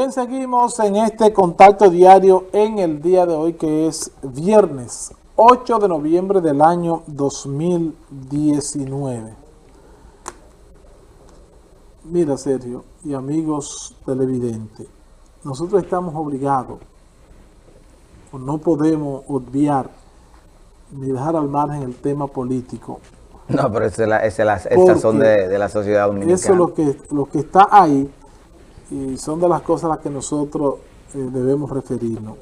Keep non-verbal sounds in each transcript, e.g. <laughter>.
Bien, seguimos en este contacto diario en el día de hoy que es viernes 8 de noviembre del año 2019. Mira Sergio y amigos televidentes, nosotros estamos obligados, o no podemos obviar ni dejar al margen el tema político. No, pero esa es la, estas son de, de, la sociedad dominicana. Eso es lo que, lo que está ahí y son de las cosas a las que nosotros eh, debemos referirnos.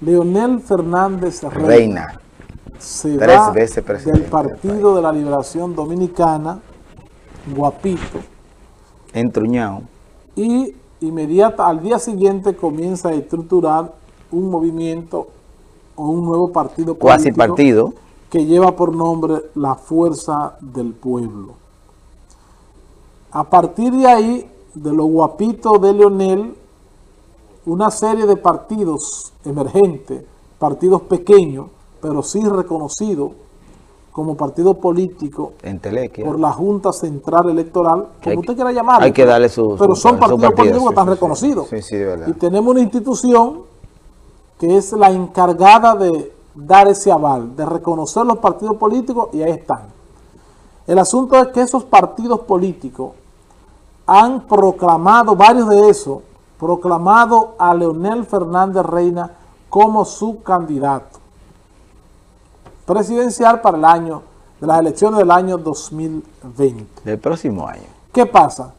Leonel Fernández Reina, se va del Partido de la Liberación Dominicana, guapito. Entruñado. Y inmediata, al día siguiente comienza a estructurar un movimiento o un nuevo partido político. Cuasi partido. Que lleva por nombre la Fuerza del Pueblo. A partir de ahí, de lo guapito de Leonel, una serie de partidos emergentes, partidos pequeños, pero sí reconocidos como partido político por la Junta Central Electoral, como usted quiera llamar. Hay que darle su Pero son partidos políticos que están reconocidos. y tenemos una institución que es la encargada de dar ese aval, de reconocer los partidos políticos y ahí están. El asunto es que esos partidos políticos han proclamado, varios de esos, proclamado a Leonel Fernández Reina como su candidato presidencial para el año, de las elecciones del año 2020. Del próximo año. ¿Qué pasa?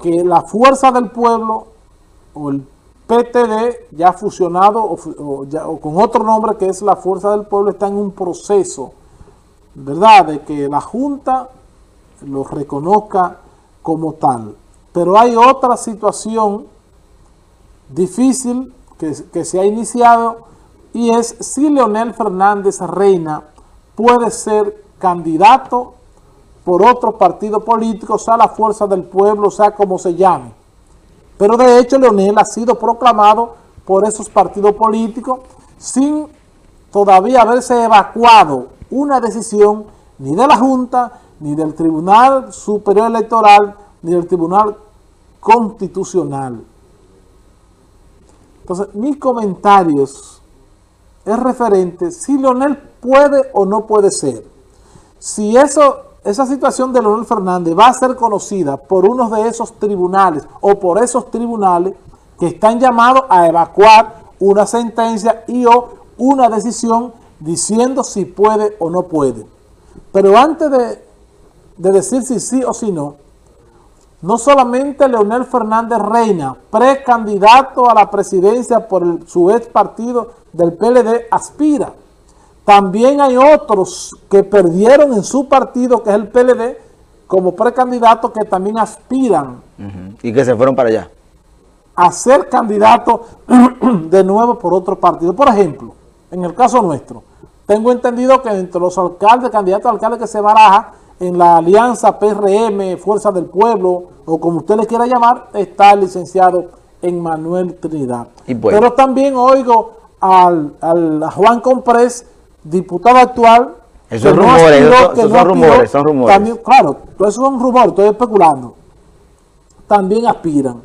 Que la Fuerza del Pueblo o el PTD ya fusionado o, o con otro nombre que es la Fuerza del Pueblo está en un proceso, ¿verdad? De que la Junta lo reconozca como tal. Pero hay otra situación difícil que, se ha iniciado y es si Leonel Fernández Reina puede ser candidato por otro partido político, sea la fuerza del pueblo, sea como se llame. Pero de hecho Leonel ha sido proclamado por esos partidos políticos sin todavía haberse evacuado una decisión ni de la Junta, ni del Tribunal Superior Electoral, ni del Tribunal constitucional. Entonces, mis comentarios es referente si Leonel puede o no puede ser. Si eso, esa situación de Leonel Fernández va a ser conocida por uno de esos tribunales o por esos tribunales que están llamados a evacuar una sentencia y o una decisión diciendo si puede o no puede. Pero antes de, de decir si sí o si no, no solamente Leonel Fernández Reina, precandidato a la presidencia por su ex partido del PLD, aspira. También hay otros que perdieron en su partido, que es el PLD, como precandidato que también aspiran. Y que se fueron para allá. A ser candidato <clears throat> de nuevo por otro partido. Por ejemplo, en el caso nuestro, tengo entendido que entre los alcaldes, candidatos a alcaldes que se baraja, en la alianza PRM, Fuerza del Pueblo, o como usted le quiera llamar, está el licenciado Emmanuel Trinidad. Pero también oigo al, a Juan Comprés, diputado actual, esos rumores, son rumores, son rumores. También, claro, esos son rumores, estoy especulando. También aspiran.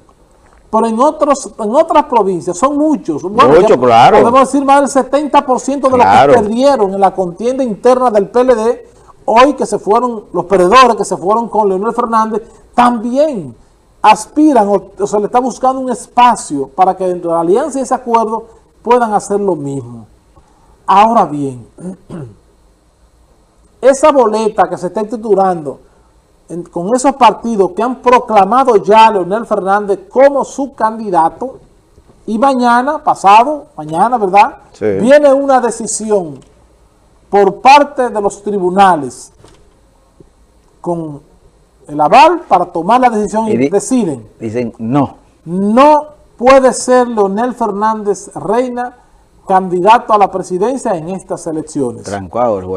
Pero en otros en otras provincias, son muchos. Muchos, claro. Podemos decir más del 70% de los que perdieron en la contienda interna del PLD hoy que se fueron, los perdedores que se fueron con Leonel Fernández, también aspiran o, se le está buscando un espacio para que dentro de la alianza y ese acuerdo puedan hacer lo mismo. Ahora bien, <clears throat> esa boleta que se está institulando con esos partidos que han proclamado ya a Leonel Fernández como su candidato, y mañana, pasado, mañana, ¿verdad? Viene una decisión por parte de los tribunales con el aval para tomar la decisión y, deciden. Dicen no. No puede ser Leonel Fernández Reina candidato a la presidencia en estas elecciones.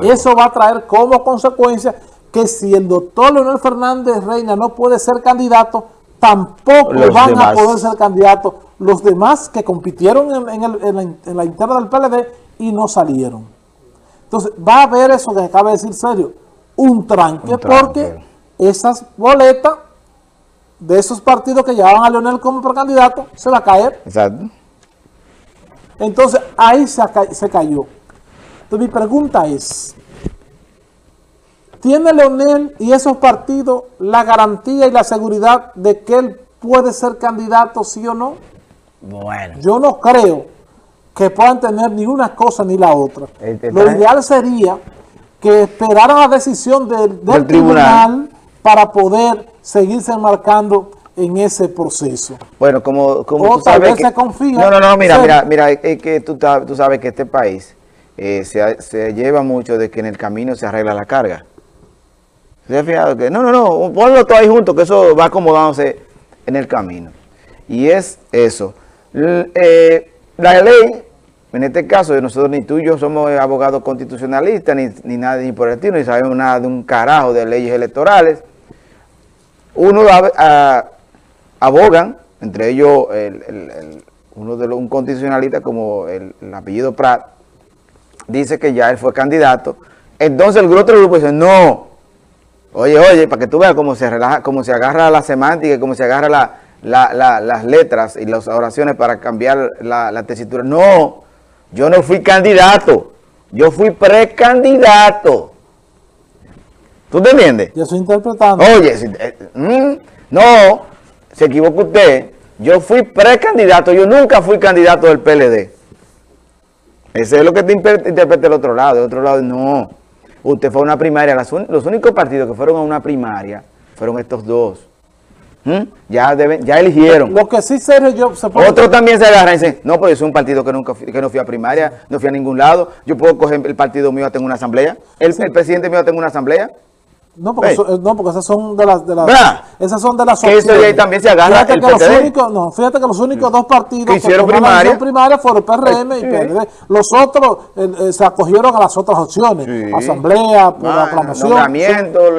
Eso va a traer como consecuencia que si el doctor Leonel Fernández Reina no puede ser candidato, tampoco van a poder ser candidatos los demás que compitieron en, en la interna del PLD y no salieron. Entonces, va a haber eso que acaba de decir serio, un tranque, porque esas boletas de esos partidos que llevaban a Leonel como precandidato se va a caer. Exacto. Entonces ahí se, se cayó. Entonces mi pregunta es, ¿tiene Leonel y esos partidos la garantía y la seguridad de que él puede ser candidato sí o no? Bueno. Yo no creo que puedan tener ni una cosa ni la otra. Lo ideal sería que esperaran la decisión del, tribunal. para poder seguirse marcando en ese proceso. Bueno, como, como tú sabes que, confía. No, no, no, mira, mira, mira, es que tú, tú sabes que este país eh, se, se, lleva mucho de que en el camino se arregla la carga. ¿Se ha fijado que? No, no, no, ponlo todo ahí junto, que eso va acomodándose en el camino. Y es eso. Eh, la ley, en este caso, nosotros ni tú y yo somos abogados constitucionalistas, ni, ni nada, ni por el estilo, ni sabemos nada de un carajo de leyes electorales. Uno abogan, entre ellos uno de los, un constitucionalista como el, apellido Prat, dice que ya él fue candidato. Entonces el otro grupo dice, no, oye, oye, para que tú veas cómo se relaja, cómo se agarra la semántica, cómo se agarra la, las letras y las oraciones para cambiar la, tesitura. No, yo no fui candidato, yo fui precandidato. ¿Tú te entiendes? Yo estoy interpretando. Oye, eh, mm, no, se equivoca usted. Yo fui precandidato, yo nunca fui candidato del PLD. Ese es lo que te interpreta el otro lado. El otro lado, no. Usted fue a una primaria. los únicos partidos que fueron a una primaria fueron estos dos. ¿Mm? Ya deben, ya eligieron. Lo que sí Sergio, yo... Se Otro también se agarra y dice, no, pues yo soy un partido que nunca que no fui a primaria, no fui a ningún lado. Yo puedo coger el partido mío a tener una asamblea. El, el presidente mío a tener una asamblea. No porque, no, porque esas son de las... De las esas son de las que eso también se agarra fíjate que los únicos, no, Fíjate que los únicos dos partidos que hicieron primaria, primaria fueron PRM y PRD. Los otros eh, se acogieron a las otras opciones. Asamblea, por ah, aclamación. Son,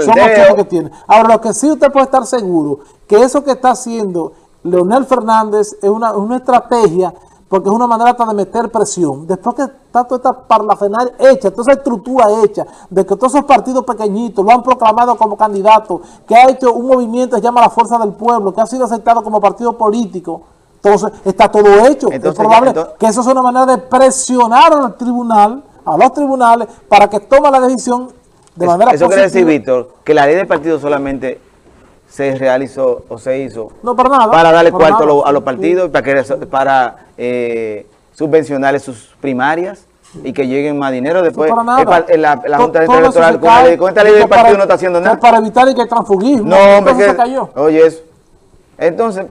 son opciones que tienen. Ahora, lo que sí usted puede estar seguro, que eso que está haciendo Leonel Fernández es una, una estrategia porque es una manera de meter presión. Después que está toda esta parlafenaria hecha, toda esa estructura hecha, de que todos esos partidos pequeñitos lo han proclamado como candidato, que ha hecho un movimiento que se llama la Fuerza del Pueblo, que ha sido aceptado como partido político, entonces está todo hecho. es probable que eso sea una manera de presionar al tribunal, a los tribunales, para que tome la decisión de manera Eso quiere decir, Víctor, que la ley de partido solamente se realizó o se hizo no, para, nada, para darle cuarto a, los partidos, para, que, para eh, subvencionarles sus primarias y que lleguen más dinero después. la, la, Junta Electoral con, esta ley del partido no está haciendo nada. para evitar el que transfugismo. No hombre que, cayó. oye eso entonces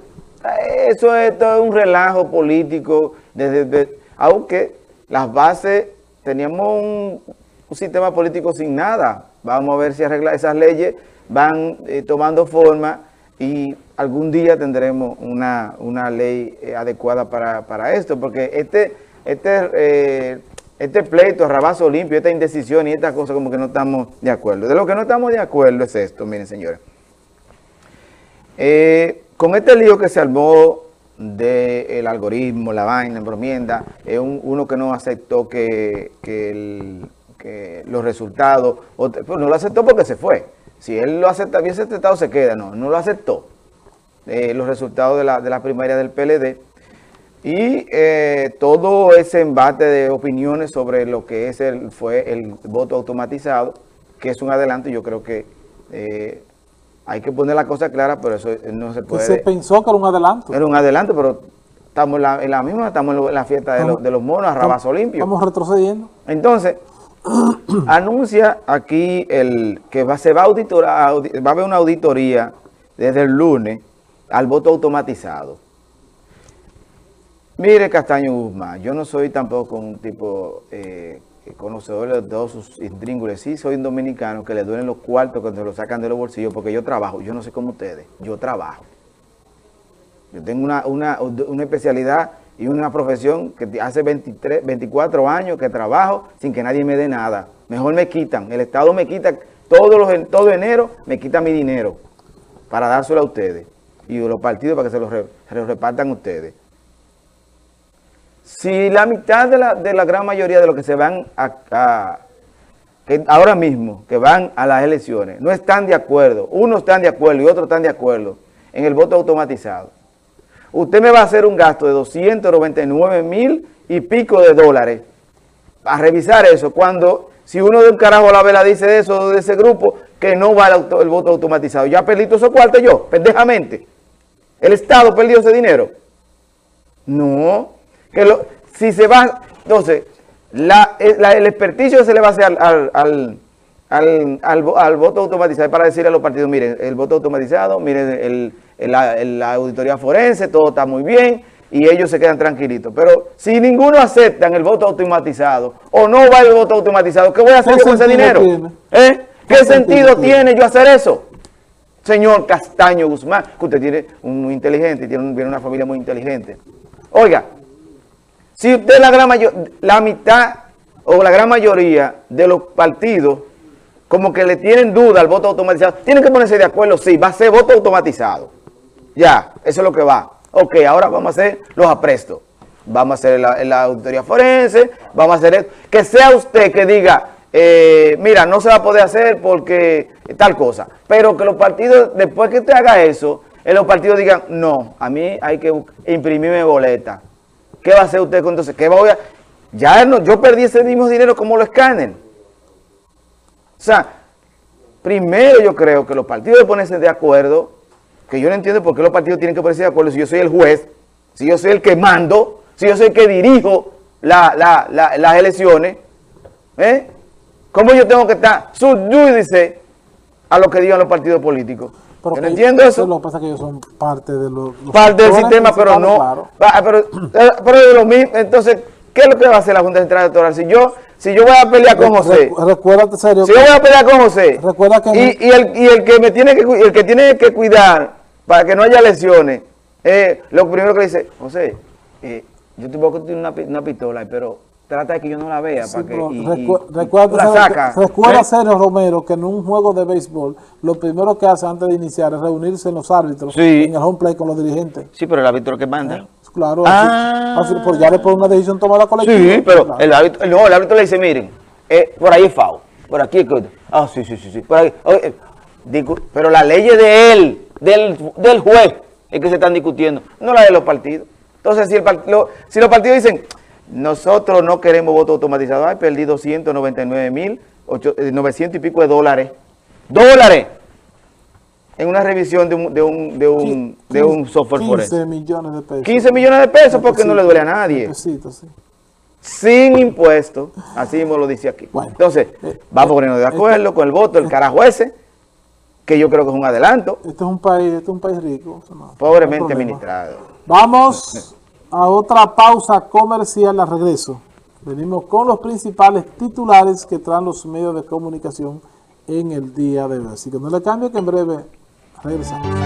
eso es todo un relajo político desde, aunque las bases teníamos un, un sistema político sin nada. Vamos a ver si arregla esas leyes van eh, tomando forma y algún día tendremos una, ley eh, adecuada para, esto, porque este, este, eh, este pleito, rabazo limpio, esta indecisión y esta cosa como que no estamos de acuerdo. De lo que no estamos de acuerdo es esto, miren señores. con este lío que se armó del algoritmo, la vaina, la encomienda, es uno que no aceptó que, los resultados, pues no lo aceptó porque se fue. Si él lo acepta, bien aceptado, se queda. No, no lo aceptó. Eh, los resultados de la, de la primaria del PLD. Y eh, todo ese embate de opiniones sobre lo que es el, fue el voto automatizado, que es un adelanto, yo creo que eh, hay que poner la cosa clara, pero eso no se puede... se pensó que era un adelanto. Era un adelanto, pero estamos en la, misma, estamos en la fiesta de, los, de los monos, a Rabazo Limpio. Estamos retrocediendo. Entonces, <coughs> anuncia aquí el que va, se va a, haber una auditoría desde el lunes al voto automatizado. Mire Castaño Guzmán, yo no soy tampoco un tipo eh, conocedor de todos sus intríngules. Sí, soy un dominicano que le duelen los cuartos cuando se lo sacan de los bolsillos porque yo trabajo. Yo no sé cómo ustedes, yo trabajo. Yo tengo una, una, una especialidad y una profesión que hace 23, 24 años que trabajo sin que nadie me dé nada. Mejor me quitan. El Estado me quita todos los, todo enero, me quita mi dinero para dárselo a ustedes. Y los partidos para que se lo, repartan ustedes. Si la mitad de la, de la, gran mayoría de los que se van a, ahora mismo, que van a las elecciones, no están de acuerdo, unos están de acuerdo y otros están de acuerdo en el voto automatizado. Usted me va a hacer un gasto de 299 mil y pico de dólares a revisar eso, cuando si uno de un carajo a la vela dice eso, de ese grupo, que no va el, voto automatizado. Ya perdí todo esos cuartos yo, pendejamente. ¿El Estado perdió ese dinero? No. Que si se va, entonces, la, el experticio se le va a hacer al, al, al, al, voto automatizado para decirle a los partidos, miren, el voto automatizado, miren, el, la auditoría forense, todo está muy bien, y ellos se quedan tranquilitos. Pero si ninguno acepta el voto automatizado o no va el voto automatizado, ¿qué voy a hacer con ese dinero? ¿Eh? ¿Qué, sentido, tiene yo hacer eso? Señor Castaño Guzmán, que usted tiene un muy inteligente, tiene, una familia muy inteligente. Oiga, si usted la gran mayor, la mitad o la gran mayoría de los partidos como que le tienen duda al voto automatizado, tienen que ponerse de acuerdo, sí, va a ser voto automatizado. Ya, eso es lo que va. Ok, ahora vamos a hacer los aprestos. Vamos a hacer la, auditoría forense, vamos a hacer eso. Que sea usted que diga, eh, mira, no se va a poder hacer porque tal cosa. Pero que los partidos, después que usted haga eso, en los partidos digan, no, a mí hay que imprimirme boleta. ¿Qué va a hacer usted entonces? ¿Qué voy a...? Ya no, yo perdí ese mismo dinero como lo escanen. O sea, primero yo creo que los partidos deben ponerse de acuerdo que yo no entiendo por qué los partidos tienen que ponerse de acuerdo si yo soy el juez, si yo soy el que mando, si yo soy el que dirijo las elecciones, ¿eh? ¿Cómo yo tengo que estar subjudice a lo que digan los partidos políticos? yo no entiendo eso. Lo que pasa es que ellos son parte de los, parte del sistema, pero no. Ah, pero, eh, pero de lo mismo, entonces, ¿qué es lo que va a hacer la Junta Central Electoral? Si yo, si yo voy a pelear con José, recuérdate serio. Si yo voy a pelear con José, recuerda que y, y, el, y el que me tiene que el que tiene que cuidar para que no haya lesiones, eh, lo primero que le dice, José, eh, yo te voy a una, una pistola, pero trata de que yo no la vea para que recuerda, la saca. recuerda ¿Eh? Sergio Romero que en un juego de béisbol lo primero que hace antes de iniciar es reunirse en los árbitros en el home play con los dirigentes. Sí, pero el árbitro que manda. ¿Eh? Claro, ah. así, por, ya después una decisión tomada colectiva. Sí, pero el, árbitro, no, el árbitro le dice, miren, eh, por ahí es FAO, por aquí es Ah, sí, sí, sí, sí, por ahí. pero la ley es de él del, juez es que se están discutiendo, no la de los partidos. Entonces, si, el, si los partidos dicen, nosotros no queremos voto automatizado, hay perdí 299 mil, 900 eh, y pico de dólares. ¡Dólares! En una revisión de un, de un, de un, de un software 15 millones de pesos. 15 millones de pesos porque no le duele a nadie. Sin impuestos, así mismo lo dice aquí. Entonces, eh, vamos a ponernos de acuerdo con el voto, el carajo ese, que yo creo que es un adelanto. Este es un país, este es un país rico. Pobremente administrado. Vamos a otra pausa comercial a regreso. Venimos con los principales titulares que traen los medios de comunicación en el día de hoy. Así que no le cambie que en breve regresamos.